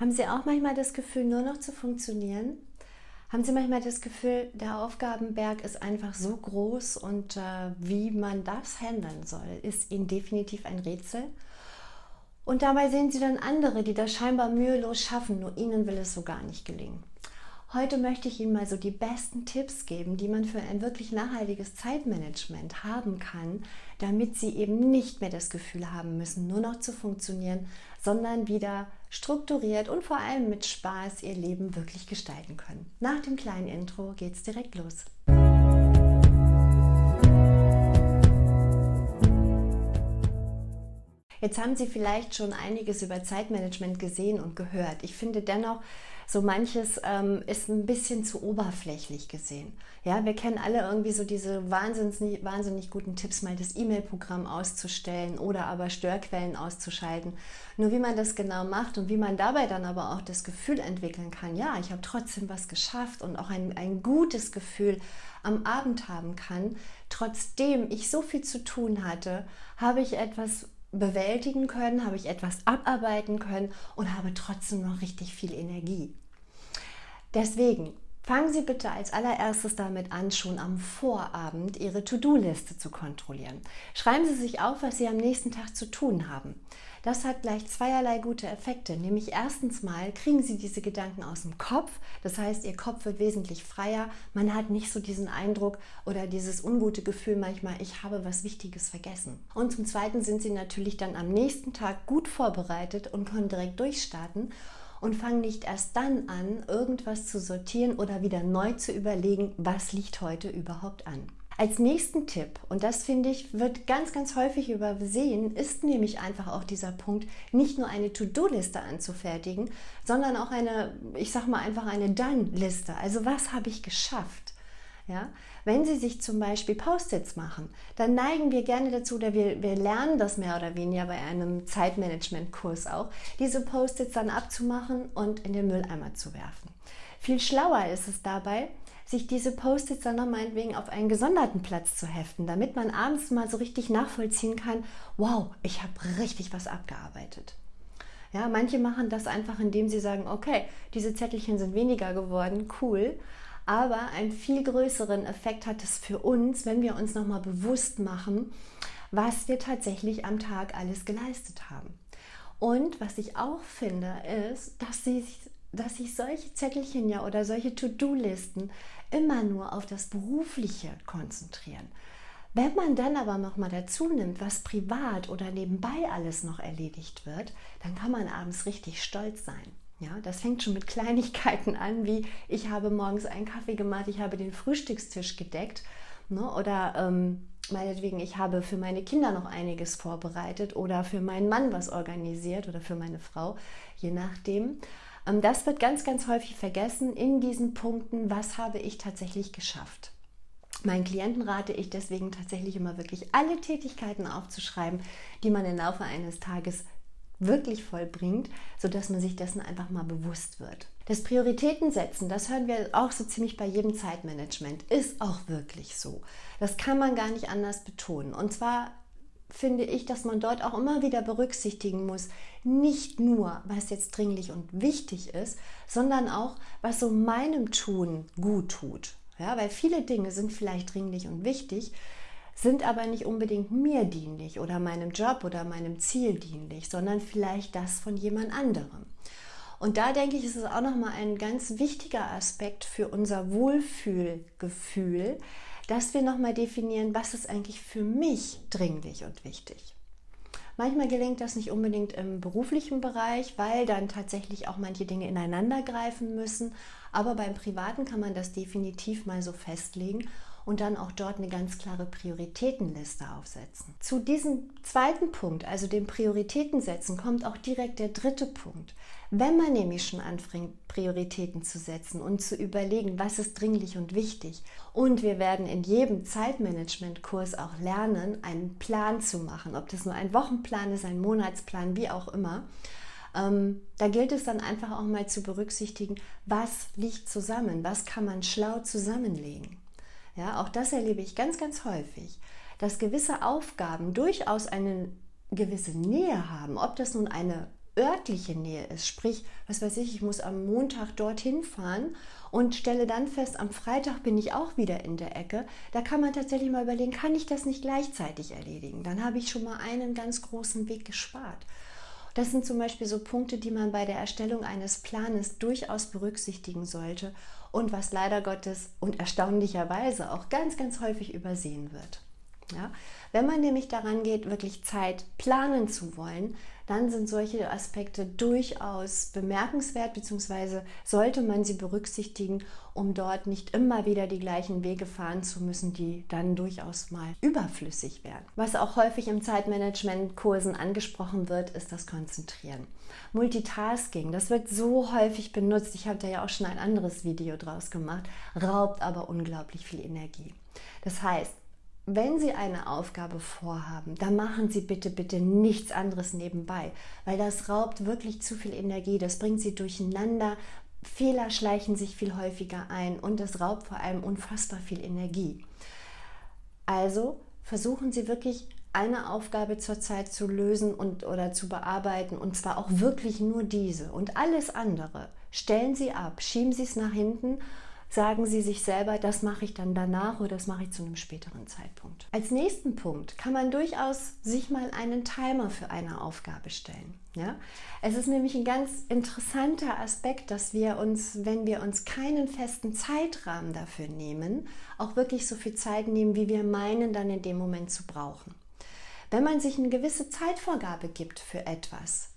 Haben Sie auch manchmal das Gefühl, nur noch zu funktionieren? Haben Sie manchmal das Gefühl, der Aufgabenberg ist einfach so groß und äh, wie man das handeln soll, ist Ihnen definitiv ein Rätsel? Und dabei sehen Sie dann andere, die das scheinbar mühelos schaffen, nur ihnen will es so gar nicht gelingen. Heute möchte ich Ihnen mal so die besten Tipps geben, die man für ein wirklich nachhaltiges Zeitmanagement haben kann, damit Sie eben nicht mehr das Gefühl haben müssen, nur noch zu funktionieren, sondern wieder strukturiert und vor allem mit Spaß Ihr Leben wirklich gestalten können. Nach dem kleinen Intro geht's direkt los. Jetzt haben Sie vielleicht schon einiges über Zeitmanagement gesehen und gehört. Ich finde dennoch, so manches ähm, ist ein bisschen zu oberflächlich gesehen. Ja, wir kennen alle irgendwie so diese wahnsinnig, wahnsinnig guten Tipps, mal das E-Mail-Programm auszustellen oder aber Störquellen auszuschalten. Nur wie man das genau macht und wie man dabei dann aber auch das Gefühl entwickeln kann, ja, ich habe trotzdem was geschafft und auch ein, ein gutes Gefühl am Abend haben kann, trotzdem ich so viel zu tun hatte, habe ich etwas bewältigen können, habe ich etwas abarbeiten können und habe trotzdem noch richtig viel Energie. Deswegen fangen Sie bitte als allererstes damit an, schon am Vorabend Ihre To-Do-Liste zu kontrollieren. Schreiben Sie sich auf, was Sie am nächsten Tag zu tun haben. Das hat gleich zweierlei gute Effekte. Nämlich erstens mal kriegen Sie diese Gedanken aus dem Kopf. Das heißt, Ihr Kopf wird wesentlich freier. Man hat nicht so diesen Eindruck oder dieses ungute Gefühl manchmal, ich habe was Wichtiges vergessen. Und zum Zweiten sind Sie natürlich dann am nächsten Tag gut vorbereitet und können direkt durchstarten und fangen nicht erst dann an, irgendwas zu sortieren oder wieder neu zu überlegen, was liegt heute überhaupt an. Als nächsten Tipp, und das finde ich, wird ganz, ganz häufig übersehen, ist nämlich einfach auch dieser Punkt, nicht nur eine To-Do-Liste anzufertigen, sondern auch eine, ich sag mal einfach eine Done-Liste. Also was habe ich geschafft? Ja? Wenn Sie sich zum Beispiel Post-its machen, dann neigen wir gerne dazu, oder wir, wir lernen das mehr oder weniger bei einem Zeitmanagement-Kurs auch, diese Post-its dann abzumachen und in den Mülleimer zu werfen. Viel schlauer ist es dabei, sich diese Post-its dann noch meinetwegen auf einen gesonderten Platz zu heften, damit man abends mal so richtig nachvollziehen kann, wow, ich habe richtig was abgearbeitet. Ja, manche machen das einfach, indem sie sagen, okay, diese Zettelchen sind weniger geworden, cool. Aber einen viel größeren Effekt hat es für uns, wenn wir uns nochmal bewusst machen, was wir tatsächlich am Tag alles geleistet haben. Und was ich auch finde, ist, dass sich dass sich solche Zettelchen ja oder solche To-Do-Listen immer nur auf das Berufliche konzentrieren. Wenn man dann aber noch mal dazu nimmt, was privat oder nebenbei alles noch erledigt wird, dann kann man abends richtig stolz sein. Ja, das fängt schon mit Kleinigkeiten an, wie ich habe morgens einen Kaffee gemacht, ich habe den Frühstückstisch gedeckt ne, oder ähm, meinetwegen, ich habe für meine Kinder noch einiges vorbereitet oder für meinen Mann was organisiert oder für meine Frau, je nachdem. Ähm, das wird ganz, ganz häufig vergessen in diesen Punkten, was habe ich tatsächlich geschafft. Meinen Klienten rate ich deswegen tatsächlich immer wirklich alle Tätigkeiten aufzuschreiben, die man im Laufe eines Tages wirklich vollbringt, sodass man sich dessen einfach mal bewusst wird. Das Prioritätensetzen, das hören wir auch so ziemlich bei jedem Zeitmanagement, ist auch wirklich so. Das kann man gar nicht anders betonen. Und zwar finde ich, dass man dort auch immer wieder berücksichtigen muss, nicht nur, was jetzt dringlich und wichtig ist, sondern auch, was so meinem Tun gut tut. Ja, weil viele Dinge sind vielleicht dringlich und wichtig, sind aber nicht unbedingt mir dienlich oder meinem Job oder meinem Ziel dienlich, sondern vielleicht das von jemand anderem. Und da denke ich, ist es auch nochmal ein ganz wichtiger Aspekt für unser Wohlfühlgefühl, dass wir nochmal definieren, was ist eigentlich für mich dringlich und wichtig. Manchmal gelingt das nicht unbedingt im beruflichen Bereich, weil dann tatsächlich auch manche Dinge ineinander greifen müssen. Aber beim Privaten kann man das definitiv mal so festlegen und dann auch dort eine ganz klare Prioritätenliste aufsetzen. Zu diesem zweiten Punkt, also dem Prioritätensetzen, kommt auch direkt der dritte Punkt. Wenn man nämlich schon anfängt, Prioritäten zu setzen und zu überlegen, was ist dringlich und wichtig. Und wir werden in jedem Zeitmanagement-Kurs auch lernen, einen Plan zu machen, ob das nur ein Wochenplan ist, ein Monatsplan, wie auch immer. Ähm, da gilt es dann einfach auch mal zu berücksichtigen, was liegt zusammen, was kann man schlau zusammenlegen. Ja, auch das erlebe ich ganz, ganz häufig, dass gewisse Aufgaben durchaus eine gewisse Nähe haben, ob das nun eine örtliche Nähe ist, sprich, was weiß ich, ich muss am Montag dorthin fahren und stelle dann fest, am Freitag bin ich auch wieder in der Ecke, da kann man tatsächlich mal überlegen, kann ich das nicht gleichzeitig erledigen? Dann habe ich schon mal einen ganz großen Weg gespart. Das sind zum Beispiel so Punkte, die man bei der Erstellung eines Planes durchaus berücksichtigen sollte und was leider Gottes und erstaunlicherweise auch ganz, ganz häufig übersehen wird. Ja? Wenn man nämlich daran geht, wirklich Zeit planen zu wollen, dann sind solche Aspekte durchaus bemerkenswert, beziehungsweise sollte man sie berücksichtigen, um dort nicht immer wieder die gleichen Wege fahren zu müssen, die dann durchaus mal überflüssig werden. Was auch häufig im Zeitmanagement-Kursen angesprochen wird, ist das Konzentrieren. Multitasking, das wird so häufig benutzt, ich habe da ja auch schon ein anderes Video draus gemacht, raubt aber unglaublich viel Energie. Das heißt, wenn Sie eine Aufgabe vorhaben, dann machen Sie bitte, bitte nichts anderes nebenbei, weil das raubt wirklich zu viel Energie, das bringt Sie durcheinander, Fehler schleichen sich viel häufiger ein und es raubt vor allem unfassbar viel Energie. Also versuchen Sie wirklich eine Aufgabe zurzeit zu lösen und oder zu bearbeiten und zwar auch wirklich nur diese und alles andere stellen Sie ab, schieben Sie es nach hinten sagen Sie sich selber, das mache ich dann danach oder das mache ich zu einem späteren Zeitpunkt. Als nächsten Punkt kann man durchaus sich mal einen Timer für eine Aufgabe stellen. Ja? Es ist nämlich ein ganz interessanter Aspekt, dass wir uns, wenn wir uns keinen festen Zeitrahmen dafür nehmen, auch wirklich so viel Zeit nehmen, wie wir meinen, dann in dem Moment zu brauchen. Wenn man sich eine gewisse Zeitvorgabe gibt für etwas,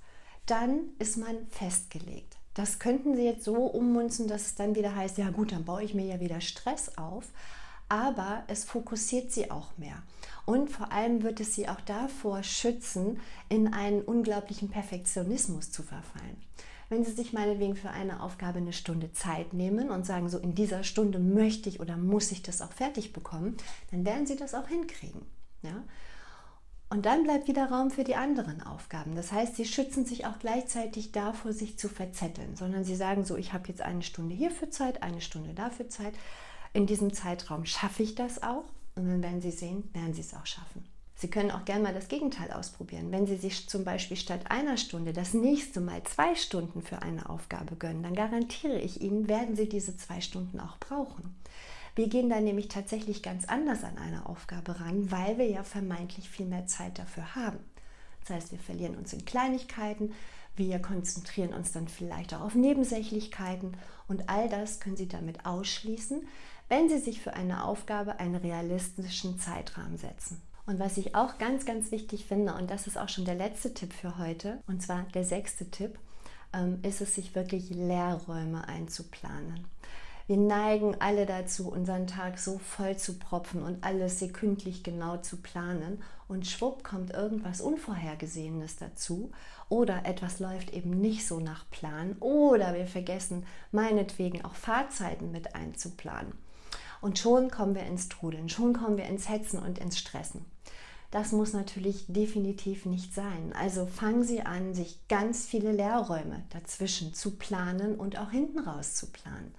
dann ist man festgelegt. Das könnten Sie jetzt so ummünzen, dass es dann wieder heißt, ja gut, dann baue ich mir ja wieder Stress auf. Aber es fokussiert Sie auch mehr. Und vor allem wird es Sie auch davor schützen, in einen unglaublichen Perfektionismus zu verfallen. Wenn Sie sich meinetwegen für eine Aufgabe eine Stunde Zeit nehmen und sagen, so in dieser Stunde möchte ich oder muss ich das auch fertig bekommen, dann werden Sie das auch hinkriegen. Ja? Und dann bleibt wieder Raum für die anderen Aufgaben. Das heißt, sie schützen sich auch gleichzeitig davor, sich zu verzetteln, sondern sie sagen so, ich habe jetzt eine Stunde hierfür Zeit, eine Stunde dafür Zeit. In diesem Zeitraum schaffe ich das auch und dann werden Sie sehen, werden Sie es auch schaffen. Sie können auch gerne mal das Gegenteil ausprobieren. Wenn Sie sich zum Beispiel statt einer Stunde das nächste Mal zwei Stunden für eine Aufgabe gönnen, dann garantiere ich Ihnen, werden Sie diese zwei Stunden auch brauchen. Wir gehen dann nämlich tatsächlich ganz anders an eine Aufgabe ran, weil wir ja vermeintlich viel mehr Zeit dafür haben. Das heißt, wir verlieren uns in Kleinigkeiten, wir konzentrieren uns dann vielleicht auch auf Nebensächlichkeiten und all das können Sie damit ausschließen, wenn Sie sich für eine Aufgabe einen realistischen Zeitrahmen setzen. Und was ich auch ganz, ganz wichtig finde, und das ist auch schon der letzte Tipp für heute, und zwar der sechste Tipp, ähm, ist es, sich wirklich Leerräume einzuplanen. Wir neigen alle dazu, unseren Tag so voll zu propfen und alles sekündlich genau zu planen. Und schwupp kommt irgendwas Unvorhergesehenes dazu. Oder etwas läuft eben nicht so nach Plan. Oder wir vergessen meinetwegen auch Fahrzeiten mit einzuplanen. Und schon kommen wir ins Trudeln, schon kommen wir ins Hetzen und ins Stressen. Das muss natürlich definitiv nicht sein. Also fangen Sie an, sich ganz viele Leerräume dazwischen zu planen und auch hinten raus zu planen.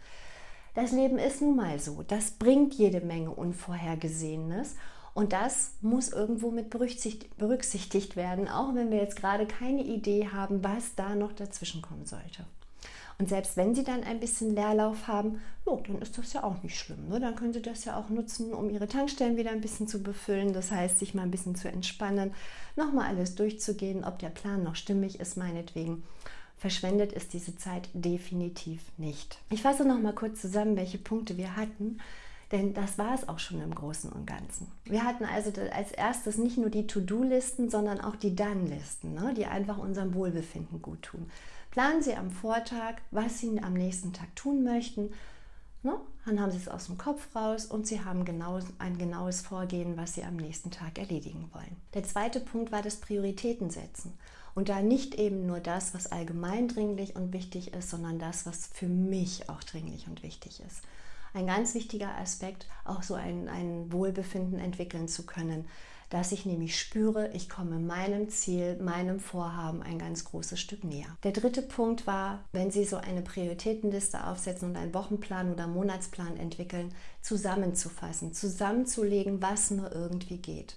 Das Leben ist nun mal so. Das bringt jede Menge Unvorhergesehenes. Und das muss irgendwo mit berücksichtigt werden, auch wenn wir jetzt gerade keine Idee haben, was da noch dazwischen kommen sollte. Und selbst wenn Sie dann ein bisschen Leerlauf haben, jo, dann ist das ja auch nicht schlimm. Ne? Dann können Sie das ja auch nutzen, um Ihre Tankstellen wieder ein bisschen zu befüllen. Das heißt, sich mal ein bisschen zu entspannen, nochmal alles durchzugehen, ob der Plan noch stimmig ist, meinetwegen verschwendet ist diese Zeit definitiv nicht. Ich fasse noch mal kurz zusammen, welche Punkte wir hatten, denn das war es auch schon im Großen und Ganzen. Wir hatten also als erstes nicht nur die To-Do-Listen, sondern auch die Dann-Listen, ne, die einfach unserem Wohlbefinden gut tun. Planen Sie am Vortag, was Sie am nächsten Tag tun möchten. Ne? Dann haben Sie es aus dem Kopf raus und Sie haben genau, ein genaues Vorgehen, was Sie am nächsten Tag erledigen wollen. Der zweite Punkt war das Prioritäten setzen. Und da nicht eben nur das, was allgemein dringlich und wichtig ist, sondern das, was für mich auch dringlich und wichtig ist. Ein ganz wichtiger Aspekt, auch so ein, ein Wohlbefinden entwickeln zu können, dass ich nämlich spüre, ich komme meinem Ziel, meinem Vorhaben ein ganz großes Stück näher. Der dritte Punkt war, wenn Sie so eine Prioritätenliste aufsetzen und einen Wochenplan oder Monatsplan entwickeln, zusammenzufassen, zusammenzulegen, was nur irgendwie geht.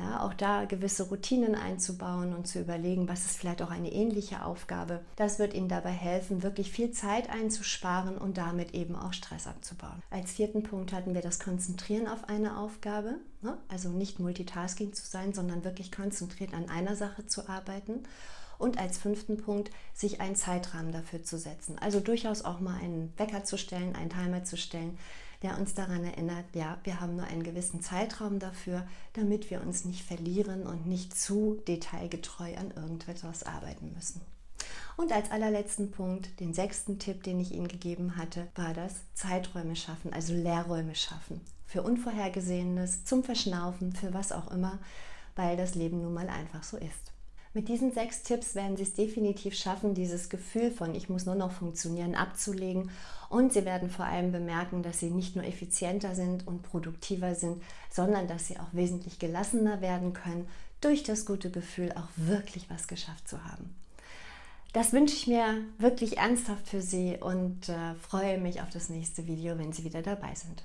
Ja, auch da gewisse Routinen einzubauen und zu überlegen, was ist vielleicht auch eine ähnliche Aufgabe. Das wird Ihnen dabei helfen, wirklich viel Zeit einzusparen und damit eben auch Stress abzubauen. Als vierten Punkt hatten wir das Konzentrieren auf eine Aufgabe. Ne? Also nicht Multitasking zu sein, sondern wirklich konzentriert an einer Sache zu arbeiten. Und als fünften Punkt, sich einen Zeitrahmen dafür zu setzen. Also durchaus auch mal einen Wecker zu stellen, einen Timer zu stellen, der uns daran erinnert, ja, wir haben nur einen gewissen Zeitraum dafür, damit wir uns nicht verlieren und nicht zu detailgetreu an irgendetwas arbeiten müssen. Und als allerletzten Punkt, den sechsten Tipp, den ich Ihnen gegeben hatte, war das Zeiträume schaffen, also Leerräume schaffen. Für Unvorhergesehenes, zum Verschnaufen, für was auch immer, weil das Leben nun mal einfach so ist. Mit diesen sechs Tipps werden Sie es definitiv schaffen, dieses Gefühl von ich muss nur noch funktionieren abzulegen. Und Sie werden vor allem bemerken, dass Sie nicht nur effizienter sind und produktiver sind, sondern dass Sie auch wesentlich gelassener werden können, durch das gute Gefühl auch wirklich was geschafft zu haben. Das wünsche ich mir wirklich ernsthaft für Sie und äh, freue mich auf das nächste Video, wenn Sie wieder dabei sind.